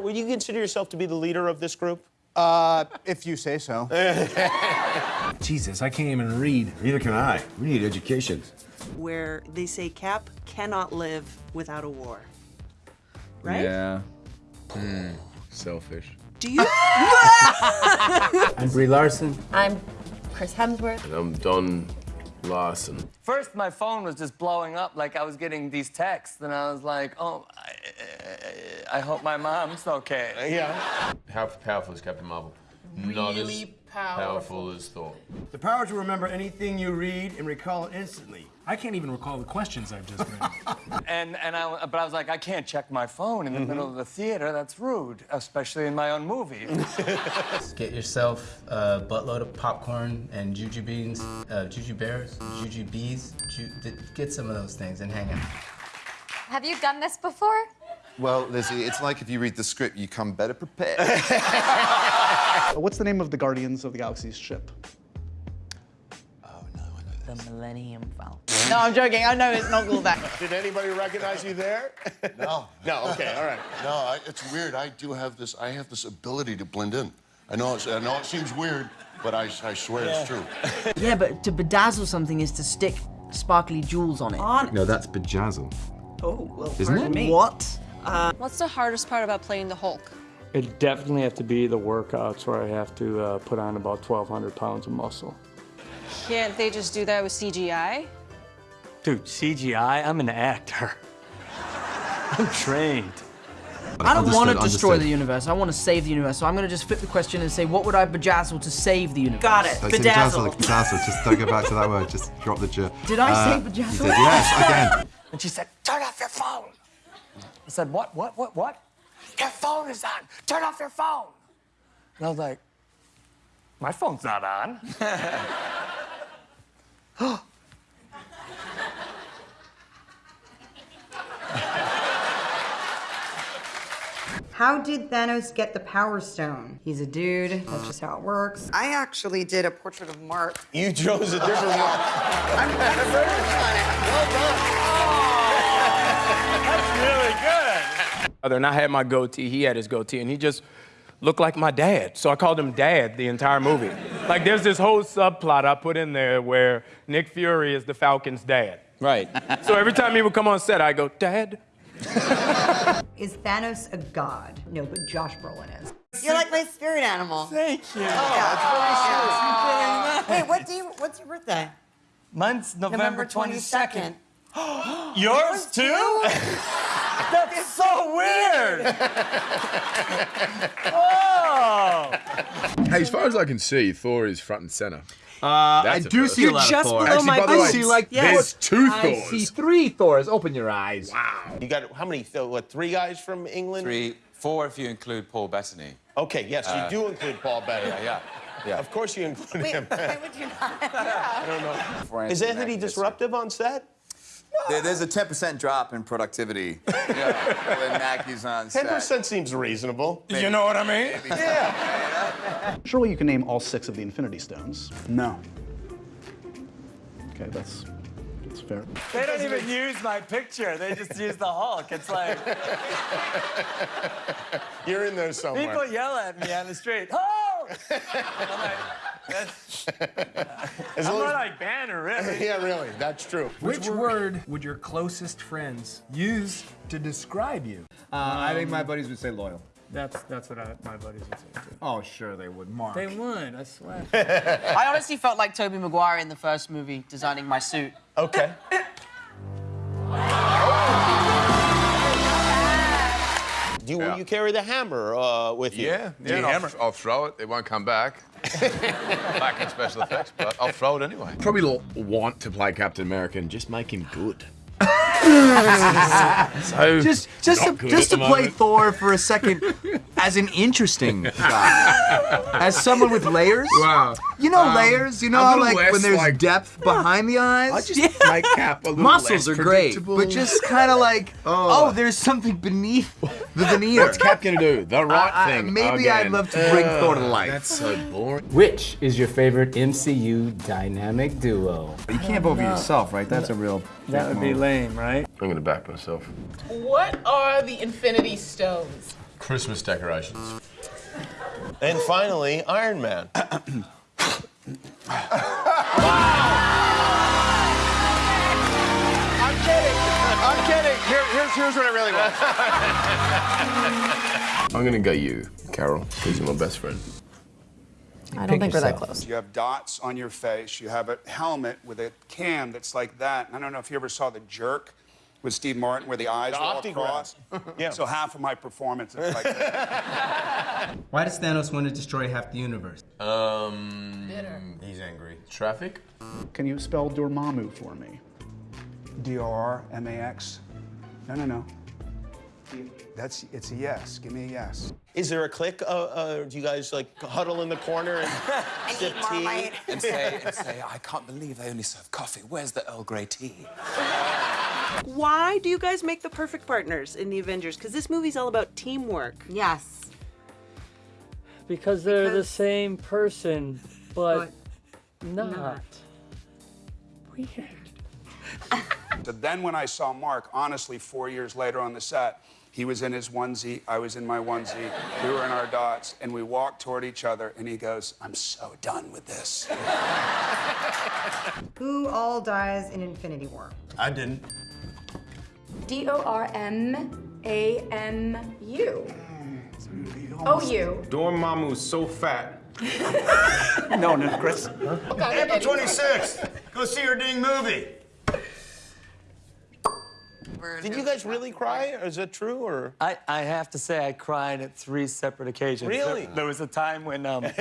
Would you consider yourself to be the leader of this group? Uh, if you say so. Jesus, I can't even read. Neither can I. We need education. where they say Cap cannot live without a war. Right? Yeah. Selfish. Do you? I'm Brie Larson. I'm Chris Hemsworth. And I'm Don Larson. First, my phone was just blowing up like I was getting these texts, and I was like, oh, I, I hope my mom's okay. Yeah. How powerful is Captain Marvel? Not as powerful as Thor. The power to remember anything you read and recall it instantly. I can't even recall the questions I've just read. And and I, but I was like, I can't check my phone in the middle of the theater. That's rude, especially in my own movie. Get yourself a buttload of popcorn and juju beans, uh, juju bears, juju bees. Ju- get some of those things and hang out. Have you done this before? Well, Lizzie, it's like if you read the script, you come better prepared. What's the name of the Guardians of the Galaxy's ship? Oh no, I know this. The Millennium Falcon. No, I'm joking. I know it's not called that. Did anybody recognize you there? no. No, okay, all right. No, I, it's weird. I do have this. I have this ability to blend in. I know. It's, I know it seems weird, but I, I swear it's true. Yeah, but to bedazzle something is to stick sparkly jewels on it. On. No, that's bejazzle. Oh, well, Isn't it? me. What? What's the hardest part about playing the Hulk? It definitely have to be the workouts where I have to uh, put on about 1,200 pounds of muscle. Can't they just do that with CGI? Dude, CGI? I'm an actor. I'm trained. I don't want to destroy understood. the universe. I want to save the universe. So I'm going to just flip the question and say, what would I bedazzle to save the universe? Got it. Bedazzle. bedazzle. Just don't go back to that word. Just drop the j. Did I say bedazzle? yes, again. And she said, turn off your phone. I said, what, what, what, what? Your phone is on. Turn off your phone. And I was like, my phone's not on. How did Thanos get the Power Stone? He's a dude. That's just how it works. I actually did a portrait of Mark. You chose a different one. I'm, I'm on it. And I had my goatee, he had his goatee, and he just looked like my dad. So I called him Dad the entire movie. like there's this whole subplot I put in there where Nick Fury is the Falcon's dad. Right. So every time he would come on set, I go, Dad. Is Thanos a god? No, but Josh Brolin is. You're like my spirit animal. Thank you. Oh, Wait, what do you? What's your birthday? Mine's November, 22nd. 22nd. Yours too? That's so weird. oh. Hey, as far as I can see, Thor is front and center. Uh, That's I a do first. see a You're lot just of Thor. below Actually, my by the way, boobs. I see like Yes. There's two I Thors. see three Thors. Open your eyes. Wow. You got how many? th- What? Three guys from England? Three, four if you include Paul Bettany. Okay, yes, you do include Paul Bettany. Yeah, yeah. Of course you include Wait, him. why would you not? Is Anthony disruptive on set? There, there's a 10% drop in productivity when Mackie's on Ten percent seems reasonable. You know what I mean? Yeah. Surely you can name all six of the Infinity Stones. No. Okay, that's that's fair. They don't even use my picture. They just use the Hulk. It's like You're in there somewhere. people yell at me on the street. Hulk! I'm that's, As I'm not like Banner, really. yeah, really, that's true. Which word would your closest friends use to describe you? Uh, I think my buddies would say loyal. That's that's what I, my buddies would say too. Oh, sure they would. Mark. They would, I swear. I honestly felt like Tobey Maguire in the first movie designing my suit. Okay. Do you, will you carry the hammer uh, with you? Yeah, yeah. and I'll, I'll throw it. It won't come back. back in special effects, but I'll throw it anyway. Probably l- want to play Captain America and just make him good. so Just, just to, just to play moment. Thor for a second as an interesting guy, as someone with layers. wow. You know layers. You know how like when there's like- depth behind the eyes. I just make Cap a little Muscles less are great, but just kind of like, oh. there's something beneath the veneer. What's Cap gonna do? The right I- I- thing. maybe I'd love to bring Thor to life. That's so boring. Which is your favorite MCU dynamic duo? You can't vote for yourself, right? That's a real. That would be lame, right? I'm gonna back myself. What are the Infinity Stones? Christmas decorations. And finally, Iron Man. Here, here's, here's what I really want. I'm gonna go you, Carol, because you're my best friend. I don't think we're that close. You have dots on your face. You have a helmet with a cam that's like that. And I don't know if you ever saw The Jerk with Steve Martin, where the eyes The are all optogram. crossed. Yeah. So half of my performance is like that. Why does Thanos want to destroy half the universe? Um, he's angry. Traffic? Can you spell Dormammu for me? D-O-R-M-A-X. No, no, no. That's, it's a yes. Give me a yes. Is there a clique? Uh, uh, do you guys like huddle in the corner and sip tea? and say, and say, I can't believe they only serve coffee. Where's the Earl Grey tea? Why do you guys make the perfect partners in the Avengers? Because this movie's all about teamwork. Yes. Because they're the same person, but, not. Weird. So then when I saw Mark, honestly, four years later on the set, he was in his onesie, I was in my onesie, we were in our dots, and we walked toward each other, and he goes, I'm so done with this. Who all dies in Infinity War? I didn't. D O R M A M U. Oh, you. Dormammu's so fat. No, no, Chris. April 26th. Go see your ding movie. Did you guys really cry? Or is that true? Or I, I have to say, I cried at three separate occasions. Really? There, there was a time when um,